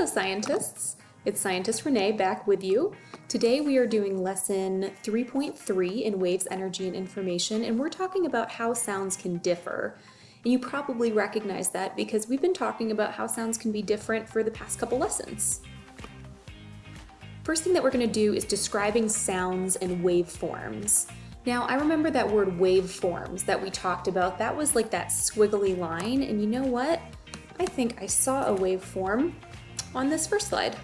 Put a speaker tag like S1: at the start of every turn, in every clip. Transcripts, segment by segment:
S1: Hello scientists! It's Scientist Renee back with you. Today we are doing lesson 3.3 in Waves, Energy, and Information and we're talking about how sounds can differ. And you probably recognize that because we've been talking about how sounds can be different for the past couple lessons. First thing that we're going to do is describing sounds and waveforms. Now I remember that word waveforms that we talked about, that was like that squiggly line and you know what? I think I saw a waveform on this first slide.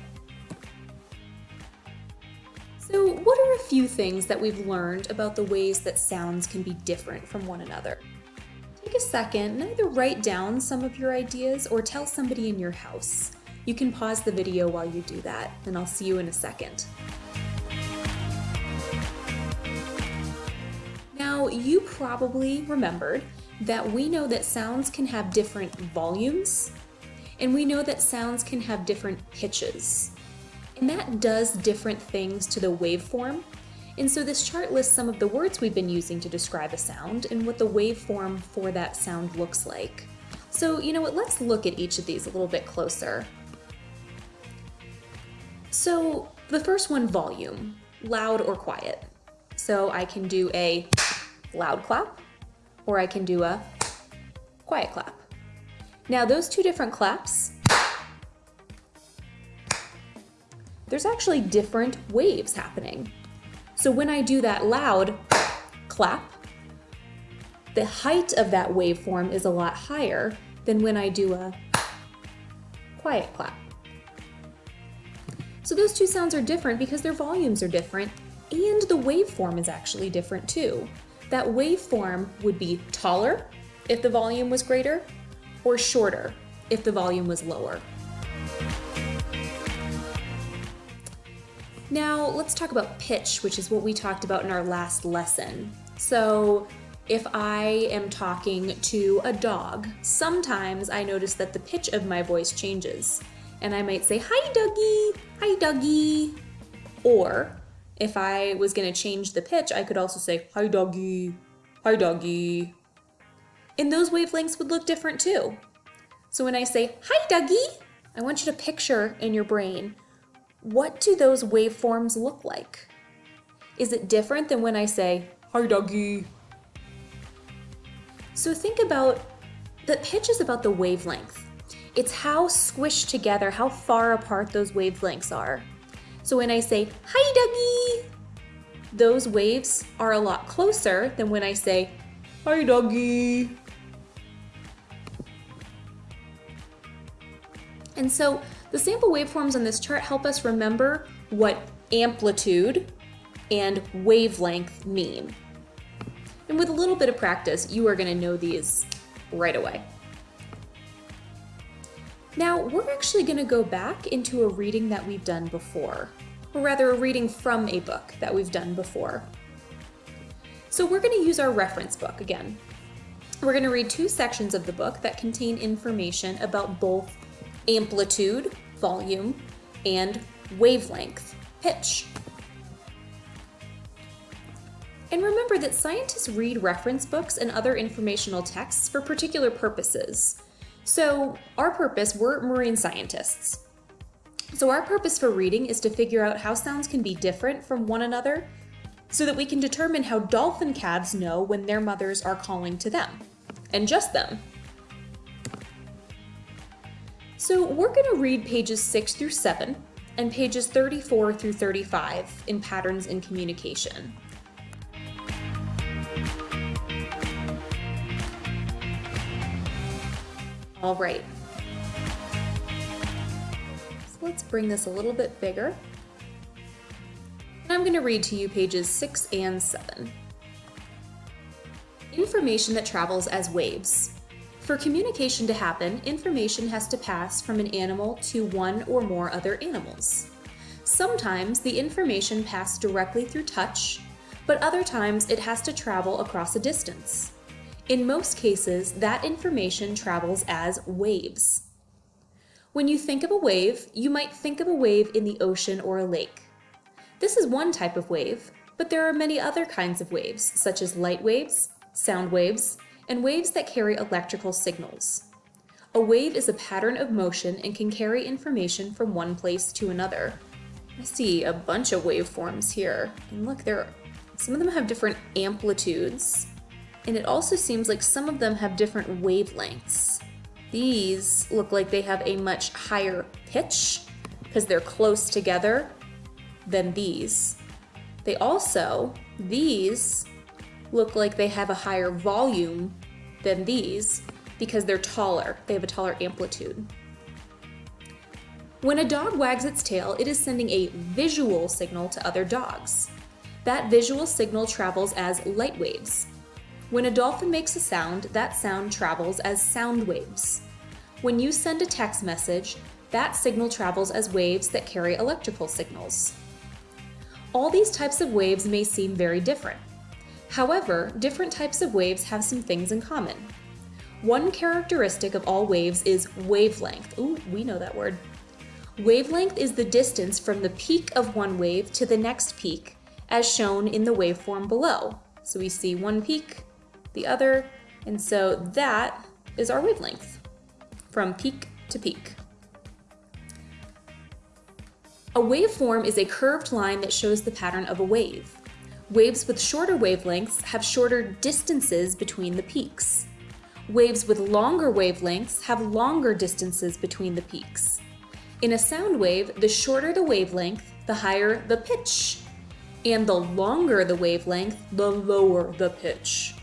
S1: So what are a few things that we've learned about the ways that sounds can be different from one another? Take a second and either write down some of your ideas or tell somebody in your house. You can pause the video while you do that, and I'll see you in a second. Now, you probably remembered that we know that sounds can have different volumes, and we know that sounds can have different pitches. And that does different things to the waveform. And so this chart lists some of the words we've been using to describe a sound and what the waveform for that sound looks like. So, you know what, let's look at each of these a little bit closer. So the first one, volume, loud or quiet. So I can do a loud clap or I can do a quiet clap. Now those two different claps, there's actually different waves happening. So when I do that loud clap, the height of that waveform is a lot higher than when I do a quiet clap. So those two sounds are different because their volumes are different and the waveform is actually different too. That waveform would be taller if the volume was greater or shorter if the volume was lower. Now let's talk about pitch, which is what we talked about in our last lesson. So if I am talking to a dog, sometimes I notice that the pitch of my voice changes. And I might say, hi Dougie, hi Dougie. Or if I was gonna change the pitch, I could also say, hi doggy, hi doggy. And those wavelengths would look different too. So when I say, hi Dougie, I want you to picture in your brain, what do those waveforms look like? Is it different than when I say, hi Dougie? So think about, the pitch is about the wavelength. It's how squished together, how far apart those wavelengths are. So when I say, hi Dougie, those waves are a lot closer than when I say, hi Dougie. And so the sample waveforms on this chart help us remember what amplitude and wavelength mean. And with a little bit of practice, you are gonna know these right away. Now, we're actually going to go back into a reading that we've done before, or rather a reading from a book that we've done before. So we're going to use our reference book again. We're going to read two sections of the book that contain information about both amplitude, volume, and wavelength, pitch. And remember that scientists read reference books and other informational texts for particular purposes. So our purpose, we're marine scientists. So our purpose for reading is to figure out how sounds can be different from one another so that we can determine how dolphin calves know when their mothers are calling to them, and just them. So we're going to read pages 6 through 7 and pages 34 through 35 in Patterns in Communication. All right. So let's bring this a little bit bigger. I'm going to read to you pages 6 and 7. Information that travels as waves. For communication to happen, information has to pass from an animal to one or more other animals. Sometimes the information passes directly through touch, but other times it has to travel across a distance. In most cases, that information travels as waves. When you think of a wave, you might think of a wave in the ocean or a lake. This is one type of wave, but there are many other kinds of waves, such as light waves, sound waves, and waves that carry electrical signals. A wave is a pattern of motion and can carry information from one place to another. I see a bunch of waveforms here. And look, there some of them have different amplitudes. And it also seems like some of them have different wavelengths. These look like they have a much higher pitch because they're close together than these. They also, these look like they have a higher volume than these because they're taller. They have a taller amplitude. When a dog wags its tail, it is sending a visual signal to other dogs. That visual signal travels as light waves. When a dolphin makes a sound, that sound travels as sound waves. When you send a text message, that signal travels as waves that carry electrical signals. All these types of waves may seem very different. However, different types of waves have some things in common. One characteristic of all waves is wavelength. Ooh, we know that word. Wavelength is the distance from the peak of one wave to the next peak, as shown in the waveform below. So we see one peak, the other, and so that is our wavelength from peak to peak. A waveform is a curved line that shows the pattern of a wave. Waves with shorter wavelengths have shorter distances between the peaks. Waves with longer wavelengths have longer distances between the peaks. In a sound wave, the shorter the wavelength, the higher the pitch. And the longer the wavelength, the lower the pitch.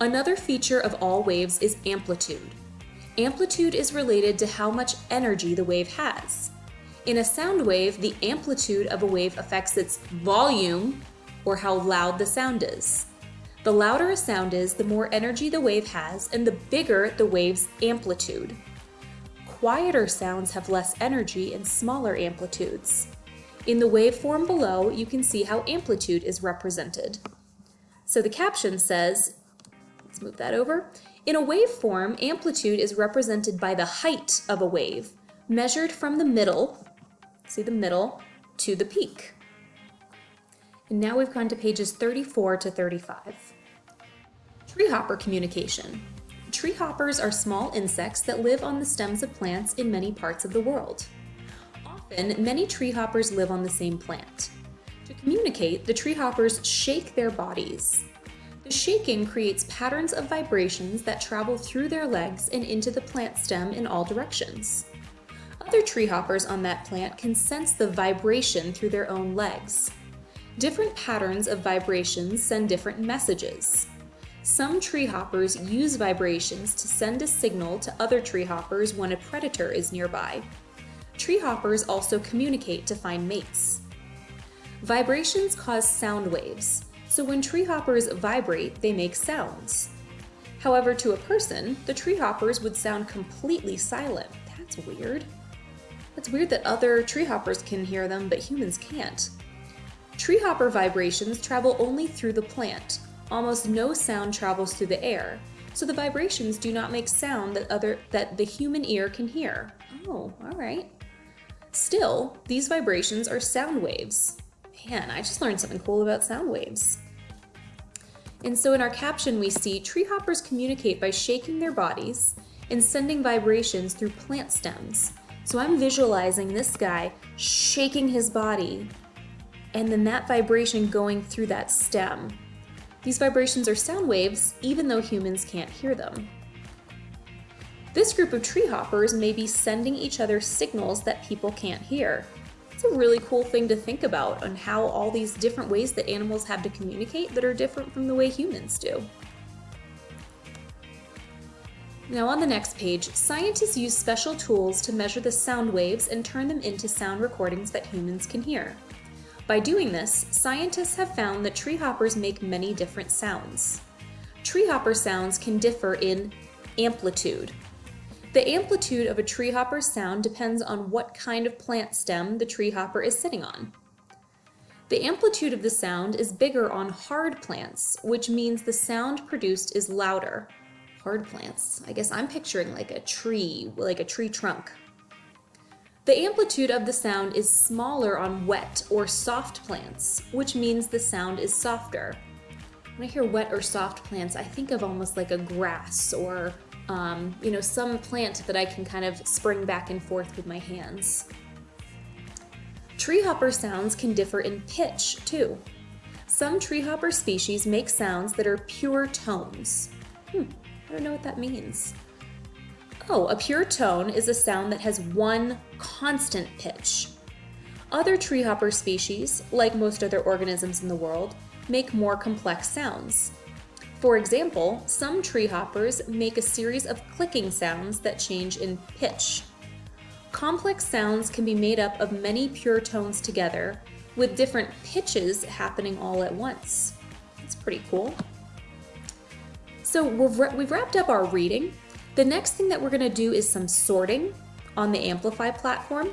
S1: Another feature of all waves is amplitude. Amplitude is related to how much energy the wave has. In a sound wave, the amplitude of a wave affects its volume, or how loud the sound is. The louder a sound is, the more energy the wave has, and the bigger the wave's amplitude. Quieter sounds have less energy and smaller amplitudes. In the waveform below, you can see how amplitude is represented. So the caption says, let's move that over. In a waveform, amplitude is represented by the height of a wave, measured from the middle, see the middle, to the peak. And now we've gone to pages 34 to 35. Treehopper communication. Treehoppers are small insects that live on the stems of plants in many parts of the world. Often, many treehoppers live on the same plant. To communicate, the treehoppers shake their bodies. The shaking creates patterns of vibrations that travel through their legs and into the plant stem in all directions. Other treehoppers on that plant can sense the vibration through their own legs. Different patterns of vibrations send different messages. Some treehoppers use vibrations to send a signal to other treehoppers when a predator is nearby. Treehoppers also communicate to find mates. Vibrations cause sound waves, so when treehoppers vibrate, they make sounds. However, to a person, the treehoppers would sound completely silent. That's weird. It's weird that other treehoppers can hear them, but humans can't. Treehopper vibrations travel only through the plant. Almost no sound travels through the air, so the vibrations do not make sound that other that the human ear can hear. Oh, all right. Still, these vibrations are sound waves. Man, I just learned something cool about sound waves. And so in our caption, we see treehoppers communicate by shaking their bodies and sending vibrations through plant stems. So I'm visualizing this guy shaking his body and then that vibration going through that stem. These vibrations are sound waves, even though humans can't hear them. This group of tree hoppers may be sending each other signals that people can't hear. It's a really cool thing to think about on how all these different ways that animals have to communicate that are different from the way humans do. Now on the next page, scientists use special tools to measure the sound waves and turn them into sound recordings that humans can hear. By doing this, scientists have found that treehoppers make many different sounds. Treehopper sounds can differ in amplitude. The amplitude of a treehopper sound depends on what kind of plant stem the treehopper is sitting on. The amplitude of the sound is bigger on hard plants, which means the sound produced is louder hard plants. I guess I'm picturing like a tree, like a tree trunk. The amplitude of the sound is smaller on wet or soft plants, which means the sound is softer. When I hear wet or soft plants, I think of almost like a grass or um, you know, some plant that I can kind of spring back and forth with my hands. Treehopper sounds can differ in pitch too. Some treehopper species make sounds that are pure tones. Hmm, I don't know what that means. Oh, a pure tone is a sound that has one constant pitch. Other treehopper species, like most other organisms in the world, make more complex sounds. For example, some treehoppers make a series of clicking sounds that change in pitch. Complex sounds can be made up of many pure tones together, with different pitches happening all at once. It's pretty cool. So we've we've wrapped up our reading. The next thing that we're going to do is some sorting on the Amplify platform.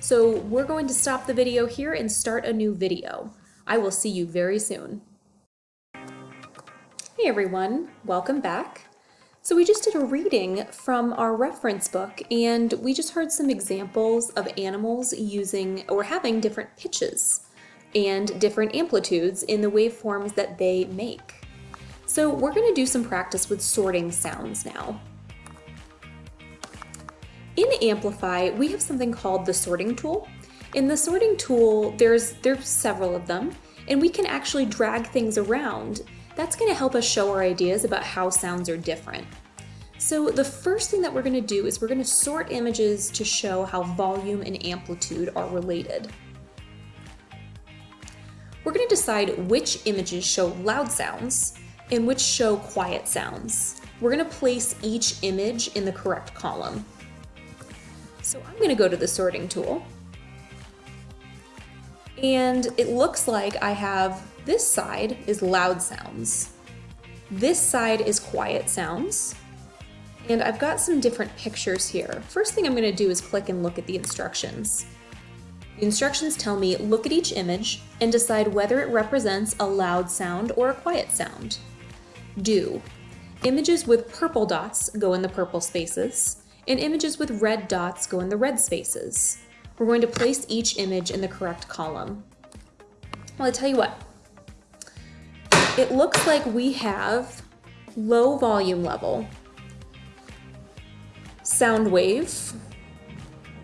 S1: So we're going to stop the video here and start a new video. I will see you very soon. Hey everyone, welcome back. So we just did a reading from our reference book and we just heard some examples of animals using or having different pitches and different amplitudes in the waveforms that they make. So we're going to do some practice with sorting sounds now. In Amplify, we have something called the sorting tool. In the sorting tool, there's, there's several of them, and we can actually drag things around. That's going to help us show our ideas about how sounds are different. So the first thing that we're going to do is we're going to sort images to show how volume and amplitude are related. We're going to decide which images show loud sounds and which show quiet sounds. We're going to place each image in the correct column. So I'm going to go to the sorting tool. And it looks like I have this side is loud sounds. This side is quiet sounds. And I've got some different pictures here. First thing I'm going to do is click and look at the instructions. The instructions tell me look at each image and decide whether it represents a loud sound or a quiet sound do. Images with purple dots go in the purple spaces, and images with red dots go in the red spaces. We're going to place each image in the correct column. Well, I tell you what, it looks like we have low volume level, sound wave,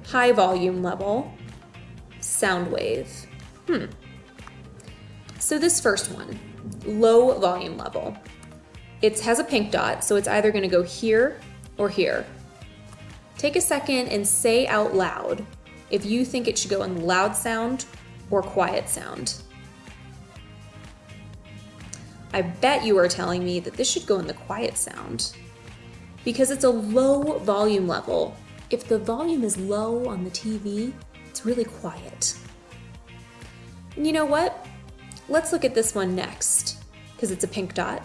S1: high volume level, sound wave. Hmm. So this first one, low volume level. It has a pink dot, so it's either gonna go here or here. Take a second and say out loud if you think it should go in loud sound or quiet sound. I bet you are telling me that this should go in the quiet sound because it's a low volume level. If the volume is low on the TV, it's really quiet. And you know what? Let's look at this one next because it's a pink dot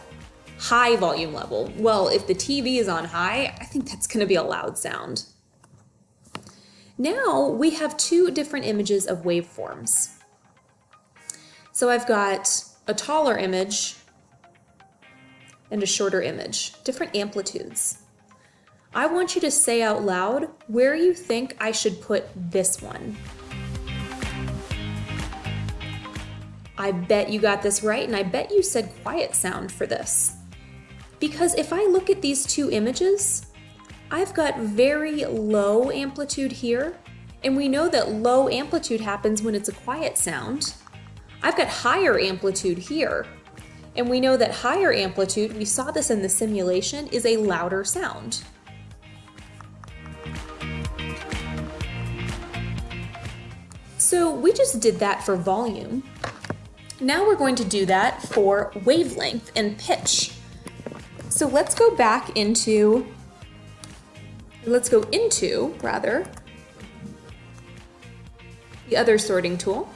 S1: high volume level. Well, if the TV is on high, I think that's going to be a loud sound. Now we have two different images of waveforms. So I've got a taller image and a shorter image, different amplitudes. I want you to say out loud where you think I should put this one. I bet you got this right, and I bet you said quiet sound for this. Because if I look at these two images, I've got very low amplitude here, and we know that low amplitude happens when it's a quiet sound. I've got higher amplitude here, and we know that higher amplitude, we saw this in the simulation, is a louder sound. So we just did that for volume. Now we're going to do that for wavelength and pitch. So let's go back into, let's go into, rather, the other sorting tool.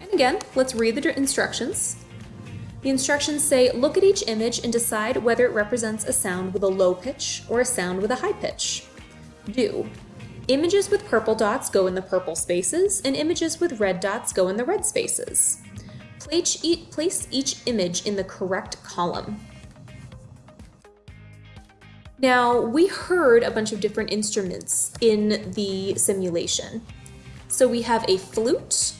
S1: And again, let's read the instructions. The instructions say, look at each image and decide whether it represents a sound with a low pitch or a sound with a high pitch. Do. Images with purple dots go in the purple spaces, and images with red dots go in the red spaces. Place each, image in the correct column. Now, we heard a bunch of different instruments in the simulation. So we have a flute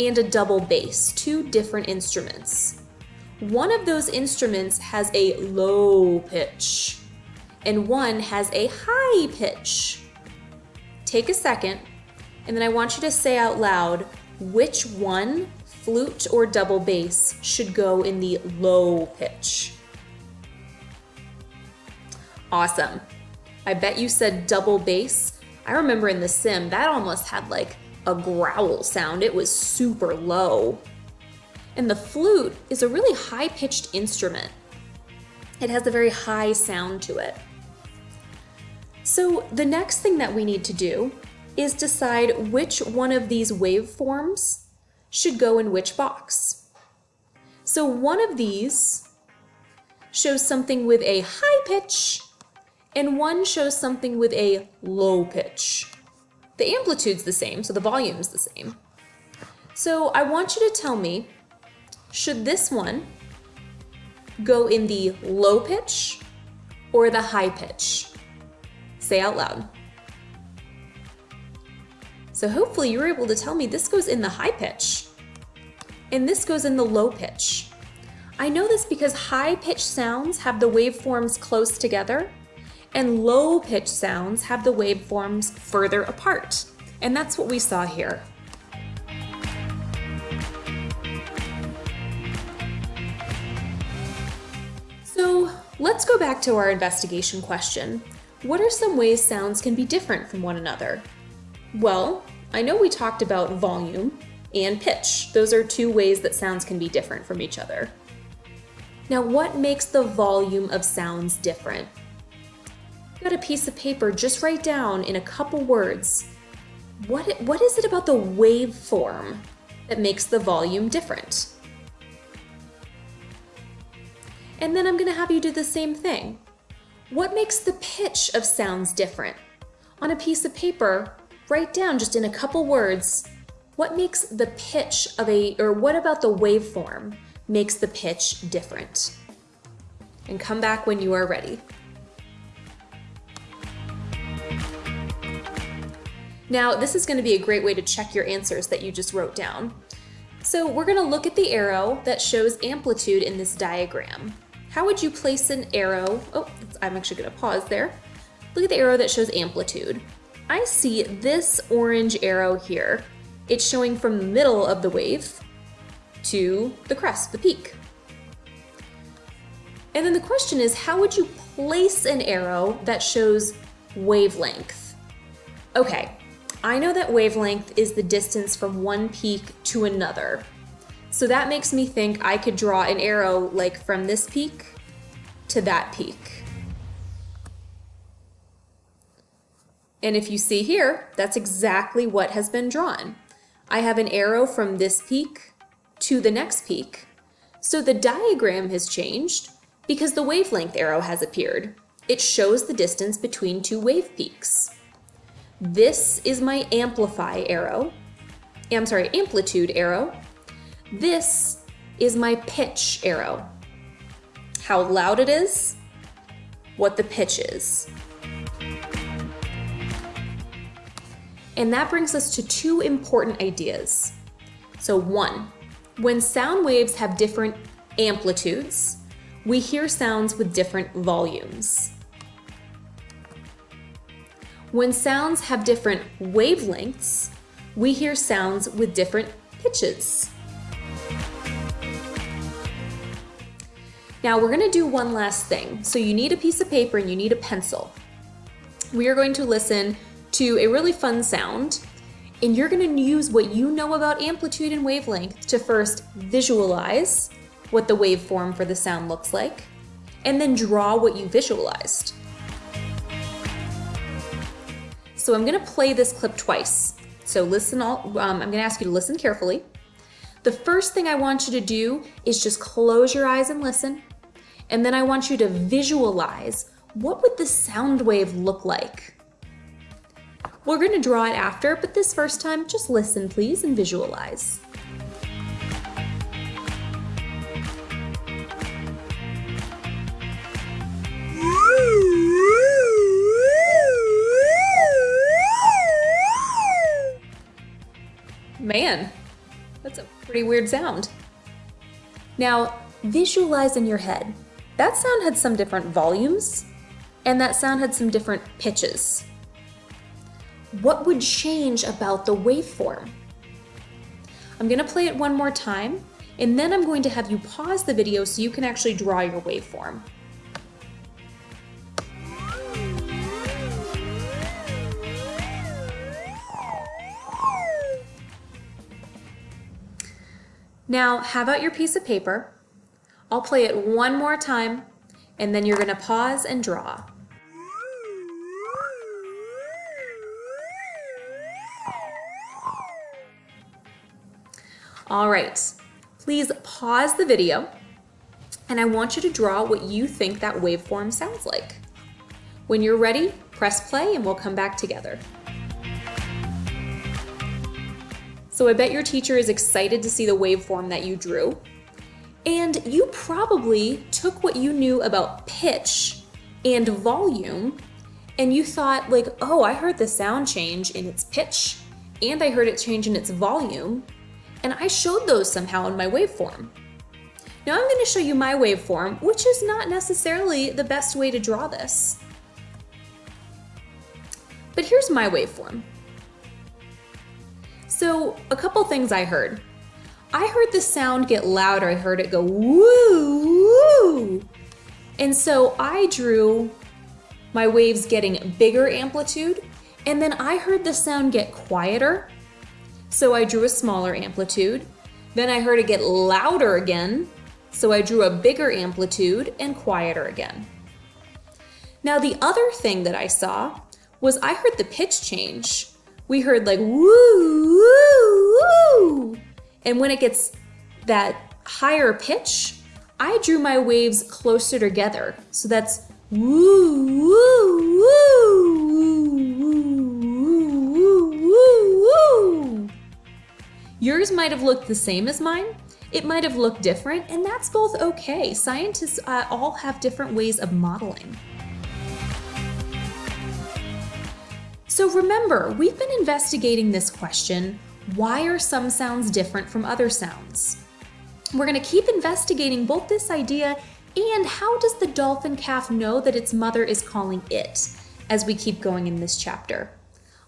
S1: and a double bass, two different instruments. one of those instruments has a low pitch and one has a high pitch. Take a second, and then I want you to say out loud which one, flute or double bass, should go in the low pitch. Awesome. I bet you said double bass. I remember in The Sim, that almost had like a growl sound. It was super low. And the flute is a really high pitched instrument. It has a very high sound to it. So the next thing that we need to do is decide which one of these waveforms should go in which box. So one of these shows something with a high pitch and one shows something with a low pitch. The amplitude's the same, so the volume's the same. So I want you to tell me, should this one go in the low pitch or the high pitch? Say out loud. So hopefully you're able to tell me this goes in the high pitch and this goes in the low pitch. I know this because high pitch sounds have the waveforms close together and low pitch sounds have the waveforms further apart. And that's what we saw here. So let's go back to our investigation question. What are some ways sounds can be different from one another? Well, I know we talked about volume and pitch. Those are two ways that sounds can be different from each other. Now, what makes the volume of sounds different? got a piece of paper, just write down in a couple words, what, what is it about the waveform that makes the volume different? And then I'm gonna have you do the same thing. What makes the pitch of sounds different? On a piece of paper, write down just in a couple words, what makes the pitch of a, or what about the waveform makes the pitch different? And come back when you are ready. Now, this is gonna be a great way to check your answers that you just wrote down. So we're gonna look at the arrow that shows amplitude in this diagram. How would you place an arrow? Oh, I'm actually gonna pause there. Look at the arrow that shows amplitude. I see this orange arrow here. It's showing from the middle of the wave to the crest, the peak. And then the question is, how would you place an arrow that shows wavelength? Okay, I know that wavelength is the distance from one peak to another. So that makes me think I could draw an arrow like from this peak to that peak. And if you see here, that's exactly what has been drawn. I have an arrow from this peak to the next peak. So the diagram has changed because the wavelength arrow has appeared. It shows the distance between two wave peaks. This is my amplify arrow. I'm sorry, amplitude arrow. This is my pitch arrow. How loud it is, what the pitch is. And that brings us to two important ideas. So one, when sound waves have different amplitudes, we hear sounds with different volumes. When sounds have different wavelengths, we hear sounds with different pitches. Now we're gonna do one last thing. So you need a piece of paper and you need a pencil. We are going to listen to a really fun sound and you're gonna use what you know about amplitude and wavelength to first visualize what the waveform for the sound looks like and then draw what you visualized. So I'm gonna play this clip twice. So listen all, um, I'm gonna ask you to listen carefully. The first thing I want you to do is just close your eyes and listen. And then I want you to visualize what would the sound wave look like? We're gonna draw it after, but this first time, just listen please and visualize. Man, that's a pretty weird sound. Now, visualize in your head. That sound had some different volumes, and that sound had some different pitches. What would change about the waveform? I'm gonna play it one more time, and then I'm going to have you pause the video so you can actually draw your waveform. Now, have out your piece of paper. I'll play it one more time, and then you're gonna pause and draw. All right, please pause the video, and I want you to draw what you think that waveform sounds like. When you're ready, press play and we'll come back together. So I bet your teacher is excited to see the waveform that you drew. And you probably took what you knew about pitch and volume and you thought like, oh, I heard the sound change in its pitch and I heard it change in its volume and I showed those somehow in my waveform. Now I'm going to show you my waveform, which is not necessarily the best way to draw this. But here's my waveform. So a couple things I heard. I heard the sound get louder. I heard it go woo, woo. And so I drew my waves getting bigger amplitude. And then I heard the sound get quieter. So I drew a smaller amplitude. Then I heard it get louder again. So I drew a bigger amplitude and quieter again. Now the other thing that I saw was I heard the pitch change we heard like woo, woo, woo. And when it gets that higher pitch, I drew my waves closer together. So that's woo, woo, woo, woo, Yours might have looked the same as mine. It might have looked different, and that's both okay. Scientists uh, all have different ways of modeling. So remember, we've been investigating this question, why are some sounds different from other sounds? We're gonna keep investigating both this idea and how does the dolphin calf know that its mother is calling it as we keep going in this chapter.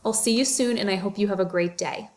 S1: I'll see you soon and I hope you have a great day.